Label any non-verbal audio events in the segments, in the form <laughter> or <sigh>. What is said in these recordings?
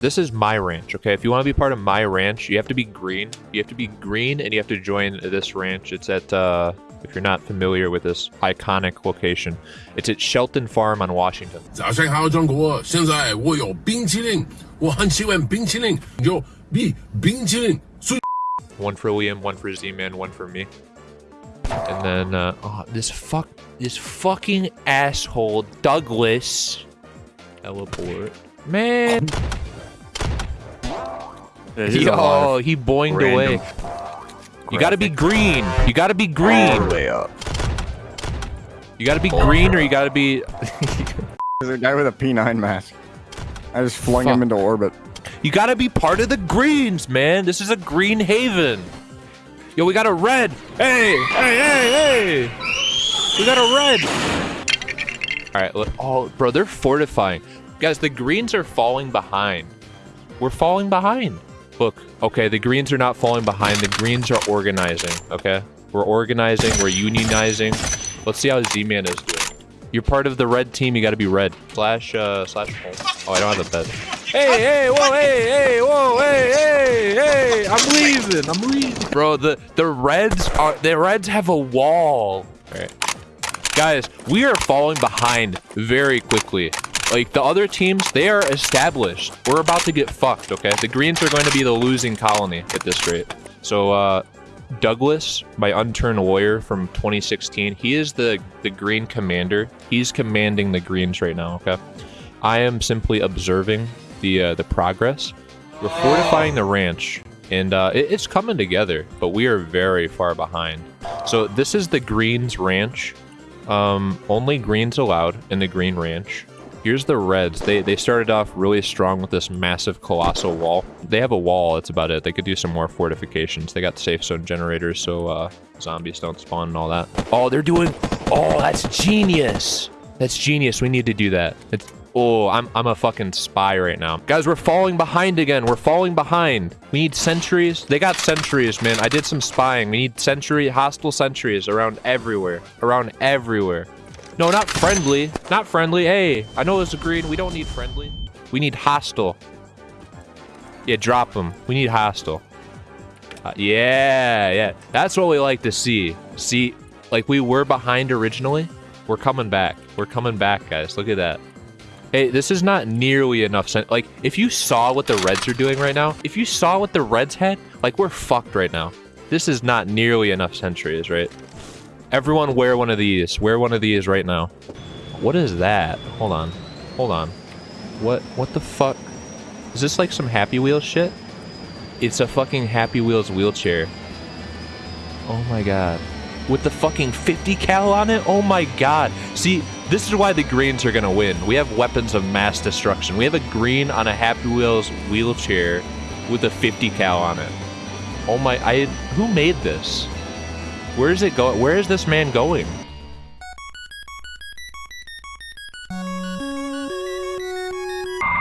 This is my ranch, okay? If you want to be part of my ranch, you have to be green. You have to be green and you have to join this ranch. It's at, uh, if you're not familiar with this iconic location, it's at Shelton Farm on Washington. 早上好，中国！现在我有冰淇淋，我很喜欢冰淇淋，有比冰淇淋最 One for Liam, one for Z-Man, one for me. And then, uh, oh, this fuck, this fucking asshole, Douglas. Teleport. Man. Yeah, he's Yo, alive. he boinged Random away. You gotta be green. You gotta be green. Way up. You gotta be green or you gotta be... <laughs> There's a guy with a P9 mask. I just flung him into orbit. You gotta be part of the greens, man. This is a green haven. Yo, we got a red. Hey, hey, hey, hey. We got a red. All right, look. Oh, bro, they're fortifying. Guys, the greens are falling behind. We're falling behind. Look, okay, the greens are not falling behind. The greens are organizing, okay? We're organizing, we're unionizing. Let's see how Z-Man is doing. You're part of the red team, you gotta be red. Slash, uh, slash. Oh, I don't have a bed. Hey, hey, whoa, hey, hey, whoa, hey, hey, hey, I'm leaving, I'm leaving. Bro, the, the reds are, the reds have a wall. All right. Guys, we are falling behind very quickly. Like, the other teams, they are established. We're about to get fucked, okay? The Greens are going to be the losing colony at this rate. So, uh, Douglas, my unturned lawyer from 2016, he is the, the Green commander. He's commanding the Greens right now, okay? I am simply observing the, uh, the progress. We're fortifying the ranch, and uh, it- it's coming together, but we are very far behind. So this is the Greens ranch. Um, only greens allowed in the green ranch. Here's the reds. They they started off really strong with this massive colossal wall. They have a wall. That's about it. They could do some more fortifications. They got safe zone generators, so uh, zombies don't spawn and all that. Oh, they're doing. Oh, that's genius. That's genius. We need to do that. It's. Oh, I'm I'm a fucking spy right now, guys. We're falling behind again. We're falling behind. We need sentries. They got sentries, man. I did some spying. We need sentry hostile sentries around everywhere. Around everywhere. No, not friendly. Not friendly. Hey, I know it's a green. We don't need friendly. We need hostile. Yeah, drop them. We need hostile. Uh, yeah, yeah. That's what we like to see. See, like we were behind originally. We're coming back. We're coming back, guys. Look at that. Hey, this is not nearly enough. Like, if you saw what the Reds are doing right now, if you saw what the Reds had, like, we're fucked right now. This is not nearly enough sentries, right? Everyone wear one of these. Wear one of these right now. What is that? Hold on. Hold on. What what the fuck? Is this like some Happy Wheels shit? It's a fucking Happy Wheels wheelchair. Oh my god. With the fucking 50 cal on it? Oh my god. See, this is why the greens are gonna win. We have weapons of mass destruction. We have a green on a Happy Wheels wheelchair with a 50 cal on it. Oh my I who made this? Where is it going? Where is this man going?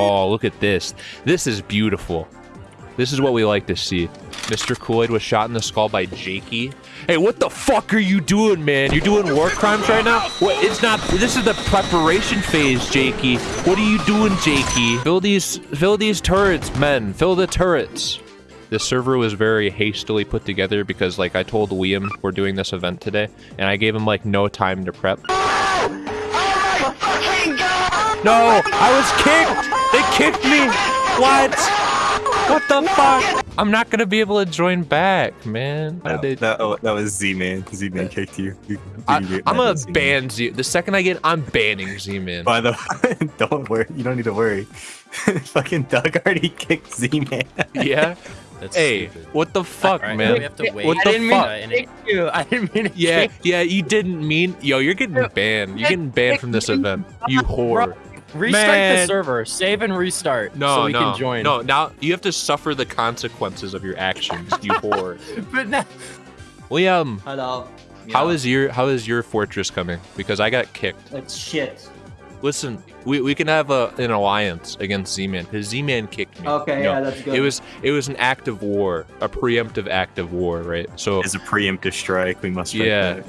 Oh, look at this. This is beautiful. This is what we like to see. Mr. Kool-Aid was shot in the skull by Jakey. Hey, what the fuck are you doing, man? You're doing war crimes right now? What? It's not. This is the preparation phase, Jakey. What are you doing, Jakey? Fill these, fill these turrets, men. Fill the turrets. This server was very hastily put together because, like, I told Liam we're doing this event today, and I gave him like no time to prep. No, I was kicked. They kicked me. What? What the fuck? I'm not gonna be able to join back, man. No, did they- that, oh, that was Z-Man. Z-Man kicked you. You- I, <laughs> you- I'm gonna Z-Man. ban Z. The second I get, I'm banning Z-Man. By the way, <laughs> don't worry. You don't need to worry. <laughs> Fucking Doug already kicked Z-Man. Yeah. That's Hey, stupid. what the fuck, Alright, man? we have to wait. What the didn't mean fuck? to you. I didn't mean to Yeah, kick yeah, you didn't mean. Yo, you're getting banned. You're getting banned from this event. You whore. Restart Man. the server. Save and restart. No, so we no, can join. no. Now you have to suffer the consequences of your actions. You <laughs> whore. But now, Liam, um, Hello. how is your how is your fortress coming? Because I got kicked. It's shit. Listen, we, we can have a, an alliance against Z-Man because Z-Man kicked me. Okay, No, yeah, that's good. It was it was an act of war, a preemptive act of war, right? So It's a preemptive strike. We must. strike Yeah. back.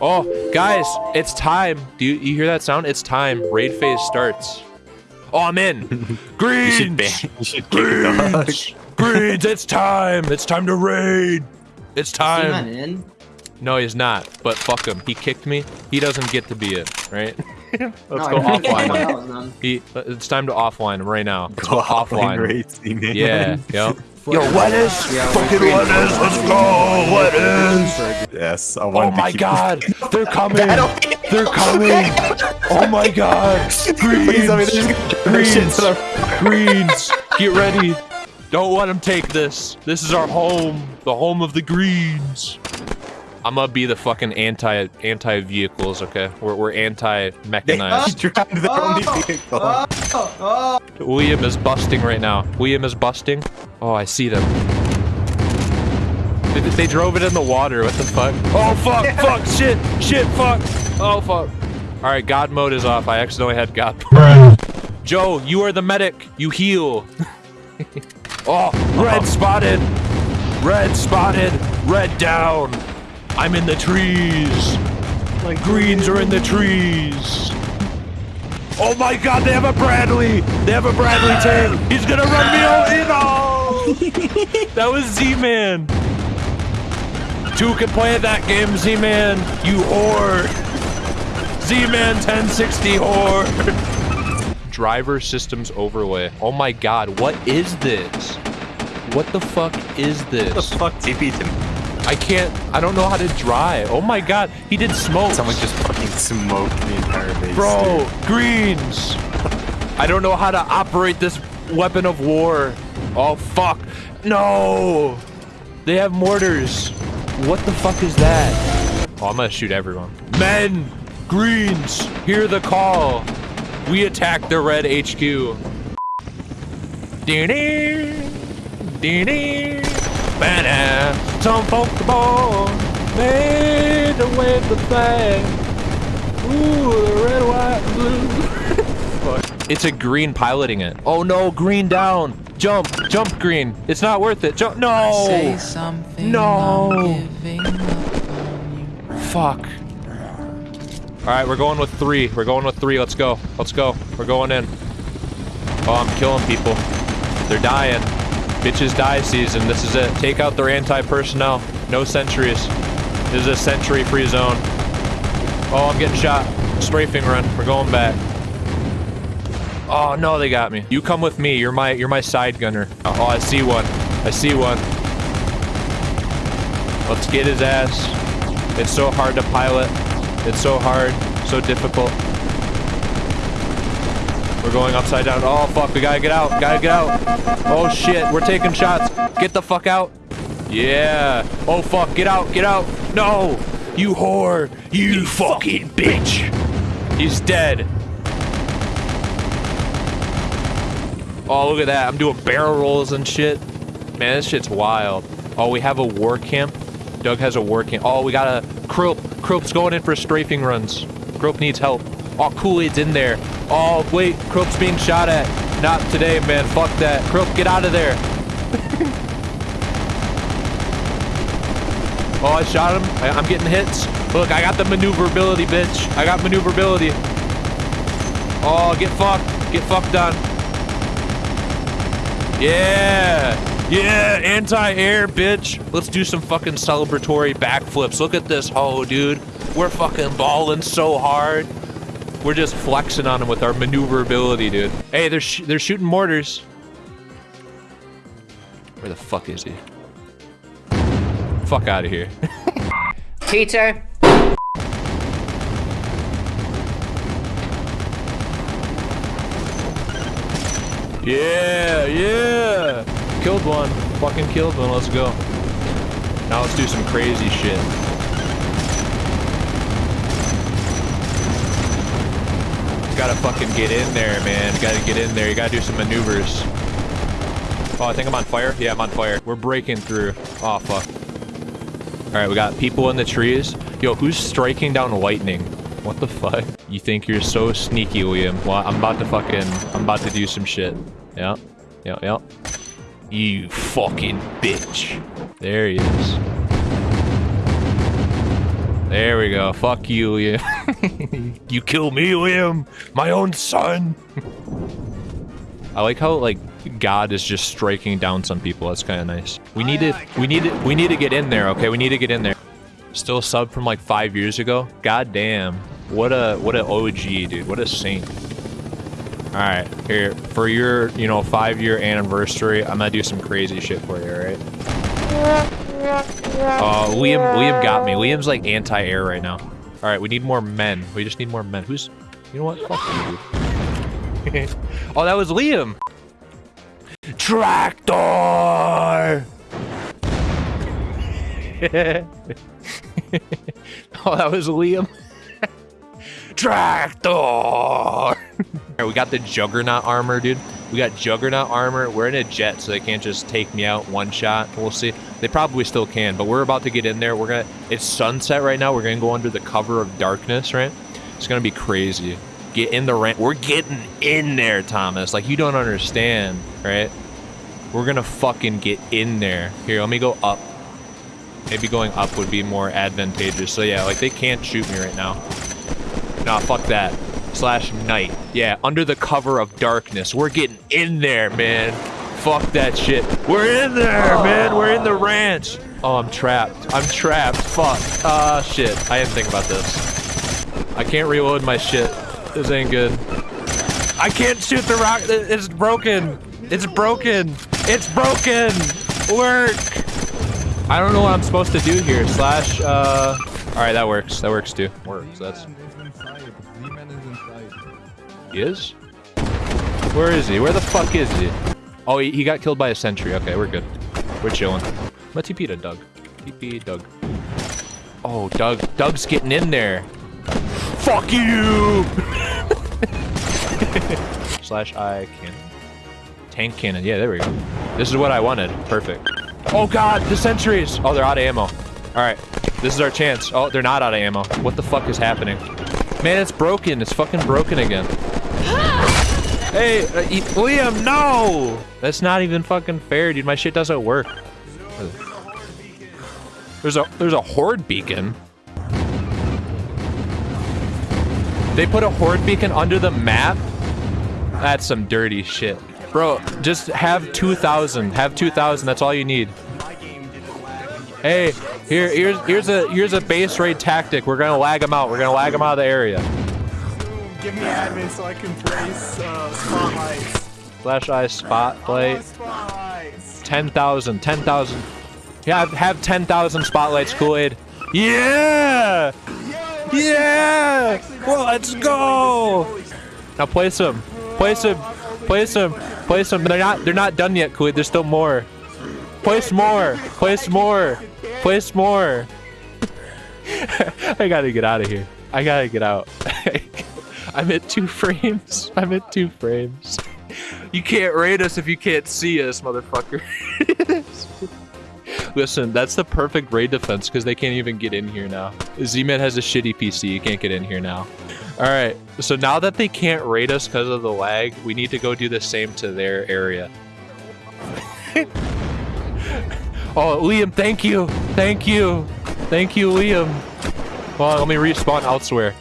Oh, guys, it's time. Do you, you hear that sound? It's time. Raid phase starts. Oh, I'm in. <laughs> You should ban. Greens. You should kick the dog. Greens. Greens. It's time. It's time to raid. It's Is he not time. in? No, he's not. But fuck him. He kicked me. He doesn't get to be it, right? <laughs> Let's no, go I offline. anyone him. else, man. He, uh, it's time to offline him right now. Let's Go go offline offline. raid Yeah. <laughs> Yep. Yo, what is? Yeah, Fucking we're what is? Let's go. What is? Yes. I Oh wanted to my god, they're <laughs> coming! They're coming! Oh my <laughs> god! Please tell me Greens! there's gonna be shit Greens! Greens! Get ready! Don't let them take this. This is our home. The home of the greens. I'm gonna be the fucking anti anti vehicles, okay? We're we're anti They mechanized. <laughs> drive their only oh. vehicle. Oh, oh. William is busting right now. William is busting. Oh, I see them. They, they drove it in the water. What the fuck? Oh, fuck, <laughs> fuck, shit, shit, fuck. Oh, fuck. All right, God mode is off. I accidentally had God mode. Joe, you are the medic. You heal. <laughs> oh, red uh-huh. spotted. Red spotted. Red down. I'm in the trees. Like greens are in the trees. Oh my god, they have a Bradley! They have a Bradley tank! He's gonna run me over! Oh. No! <laughs> that was Z-Man! Two can play that game, Z-Man! You whore! Z-Man 1060 whore! <laughs> Driver systems overlay. Oh my god, what is this? What the fuck is What the this? fuck TP to me? I can't, I don't know how to drive. Oh my god, he did smoke. Someone just fucking smoked the entire base. Bro, greens. I don't know how to operate this weapon of war. Oh, fuck. No. They have mortars. What the fuck is that? Oh, I'm gonna shoot everyone. Men, greens, hear the call. We attack the red HQ. Dee-dee, dee-dee, banana. Some folk born made to wave the flag. Ooh, the red, white, and blue. <laughs> It's a green piloting it. Oh no, green down. Jump, jump green. It's not worth it. Jump. No. Say something. No. I'm giving up on you. Fuck. All right, we're going with three. We're going with three. Let's go. Let's go. We're going in. Oh, I'm killing people. They're dying. Bitches die season. This is it. Take out their anti-personnel. No sentries. This is a sentry-free zone. Oh, I'm getting shot. Strafing run. We're going back. Oh no, they got me. You come with me. You're my you're my side gunner. Oh, I see one. I see one. Let's get his ass. It's so hard to pilot. It's so hard, so difficult. We're going upside down. Oh fuck, we gotta get out. Gotta get out. Oh shit, we're taking shots. Get the fuck out. Yeah. Oh fuck, get out, get out. No. You whore. You fucking bitch. He's dead. Oh, look at that. I'm doing barrel rolls and shit. Man, this shit's wild. Oh, we have a war camp. Doug has a war camp. Oh, we got a Crope. Crope's going in for strafing runs. Crope needs help. Oh, Kool-Aid's in there. Oh, wait. Crope's being shot at. Not today, man. Fuck that. Crope, get out of there. <laughs> oh, I shot him. I, I'm getting hits. Look, I got the maneuverability, bitch. I got maneuverability. Oh, get fucked. Get fucked on. Yeah. Yeah, anti-air, bitch. Let's do some fucking celebratory backflips. Look at this hoe, dude. We're fucking balling so hard. We're just flexing on them with our maneuverability, dude. Hey, they're sh they're shooting mortars. Where the fuck is he? Fuck out of here. <laughs> Peter, Yeah, yeah. Killed one. Fucking killed one. Let's go. Now let's do some crazy shit. Gotta fucking get in there, man. You Gotta get in there. You gotta do some maneuvers. Oh, I think I'm on fire. Yeah, I'm on fire. We're breaking through. Oh, fuck. All right, we got people in the trees. Yo, who's striking down lightning? What the fuck? You think you're so sneaky, William? Well, I'm about to fucking, I'm about to do some shit. Yeah, yeah, yeah. You fucking bitch. There he is. There we go. Fuck you, William. <laughs> you kill me, Liam! My own son. <laughs> I like how like God is just striking down some people. That's kind of nice. We need to we need to we need to get in there. Okay, we need to get in there. Still sub from like five years ago. God damn. What a what a OG dude. What a saint. All right, here for your you know five year anniversary. I'm gonna do some crazy shit for you. All right. Oh, Liam Liam got me. Liam's like anti air right now. All right, we need more men. We just need more men. Who's you know what? You, <laughs> oh, that was Liam. Tractor. <laughs> oh, that was Liam. <laughs> Tractor. We got the Juggernaut armor, dude. We got Juggernaut armor. We're in a jet, so they can't just take me out one shot. We'll see. They probably still can, but we're about to get in there. We're gonna. It's sunset right now. We're gonna go under the cover of darkness, right? It's gonna be crazy. Get in the ramp. We're getting in there, Thomas. Like you don't understand, right? We're gonna fucking get in there. Here, let me go up. Maybe going up would be more advantageous. So yeah, like they can't shoot me right now. Nah, fuck that. Slash night. Yeah, under the cover of darkness. We're getting in there, man. Fuck that shit. We're in there, man. We're in the ranch. Oh, I'm trapped. I'm trapped. Fuck. Ah, shit. I didn't think about this. I can't reload my shit. This ain't good. I can't shoot the rock. It's broken. It's broken. It's broken. Work. I don't know what I'm supposed to do here. Slash, uh... Alright, that works. That works, too. Works. That's... He is? Where is he? Where the fuck is he? Oh, he, he got killed by a sentry. Okay, we're good. We're chilling. Let's TP to Doug. TP Doug. Oh, Doug. Doug's getting in there. Fuck you! <laughs> Slash I cannon. Tank cannon. Yeah, there we go. This is what I wanted. Perfect. Oh god, the sentries! Oh, they're out of ammo. Alright. This is our chance. Oh, they're not out of ammo. What the fuck is happening? Man, it's broken. It's fucking broken again. <gasps> Hey, uh, e- Liam, no! That's not even fucking fair, dude. My shit doesn't work. There's a there's a horde beacon. They put a horde beacon under the map. That's some dirty shit, bro. Just have 2,000. Have 2,000. That's all you need. Hey, here here's here's a here's a base raid tactic. We're gonna lag them out. We're gonna lag them out of the area. Give me admin so I can place uh, spotlights. Flash eye spotlight. Spotlights. 10,000, 10,000. Yeah, have, have 10,000 spotlights, Kool-Aid. Yeah! Yeah! Well, let's go! Now place them. Place them. Place them. Place them. They're not, they're not done yet, Kool-Aid. There's still more. Place more. Place more. Place more. <laughs> I gotta get out of here. I gotta get out. <laughs> I'm at two frames. I'm at two frames. You can't raid us if you can't see us, motherfucker. <laughs> Listen, that's the perfect raid defense because they can't even get in here now. Z-Man has a shitty PC. You can't get in here now. All right. So now that they can't raid us because of the lag, we need to go do the same to their area. Oh, Liam, thank you. Thank you. Thank you, Liam. Well, let me respawn elsewhere.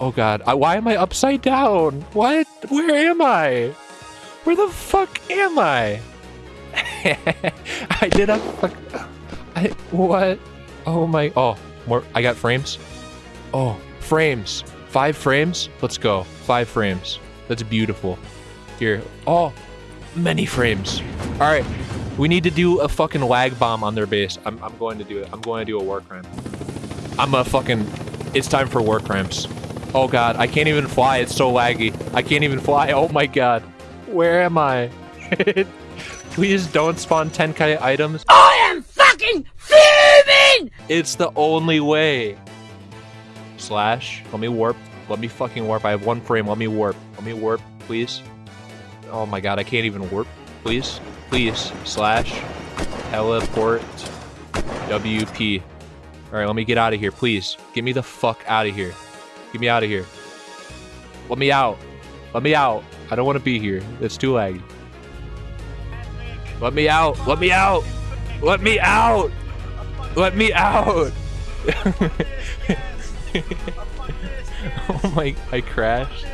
Oh god, I, why am I upside down? What? Where am I? Where the fuck am I? <laughs> I did a fuck. I what? Oh my. Oh, more. I got frames. Oh, frames. Five frames. Let's go. Five frames. That's beautiful. Here. Oh, many frames. All right. We need to do a fucking lag bomb on their base. I'm, I'm going to do it. I'm going to do a war crime. I'm a fucking. It's time for war crimes. Oh god, I can't even fly. It's so laggy. I can't even fly. Oh my god. Where am I? <laughs> Please don't spawn 10k items. I am fucking fuming! It's the only way. Slash. Let me warp. Let me fucking warp. I have one frame. Let me warp. Let me warp, please. Oh my god, I can't even warp. Please. Please. Slash. Teleport. WP. Alright, let me get out of here, please. Get me the fuck out of here. Get me out of here. Let me out. Let me out. I don't want to be here. It's too laggy. Let me out. Let me out. Let me out. Let me out. <laughs> oh my, I crashed.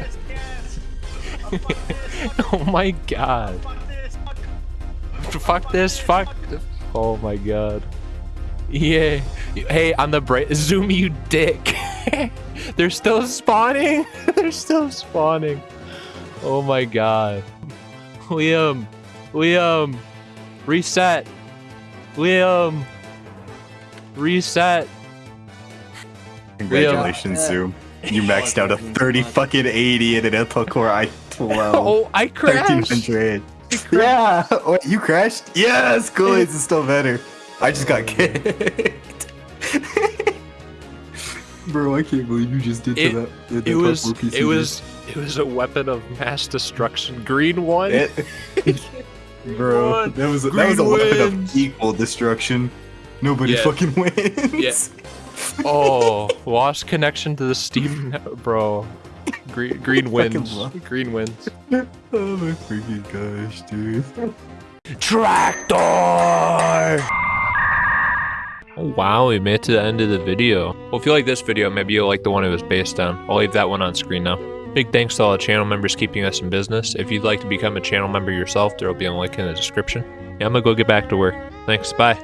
<laughs> oh my god. Fuck this, fuck. Oh my god. Yeah. Hey, on the break, zoom you dick. <laughs> They're still spawning. <laughs> They're still spawning. Oh my god. Liam. Liam. Reset. Liam. Reset. Congratulations, Zoom. You maxed out a 30 fucking 80 in an Intel Core i12. Oh, I crashed. 1300. Yeah. <laughs> Wait, you crashed? Yes, cool. It's still better. I just got <laughs> kicked. <laughs> Bro, I can't believe you just did It- to that. that It was it was it was a weapon of mass destruction. Green one. It, bro, One. that was that was a weapon wins. of equal destruction. Nobody Yeah. fucking wins. Yeah. oh, lost connection to the Steam, bro. Green green wins. Green wins. Oh my freaking gosh, dude. Tractor. Oh, wow, we made it to the end of the video. Well, if you like this video, maybe you'll like the one it was based on. I'll leave that one on screen now. Big thanks to all the channel members keeping us in business. If you'd like to become a channel member yourself, there will be a link in the description. Yeah, I'm gonna go get back to work. Thanks, bye.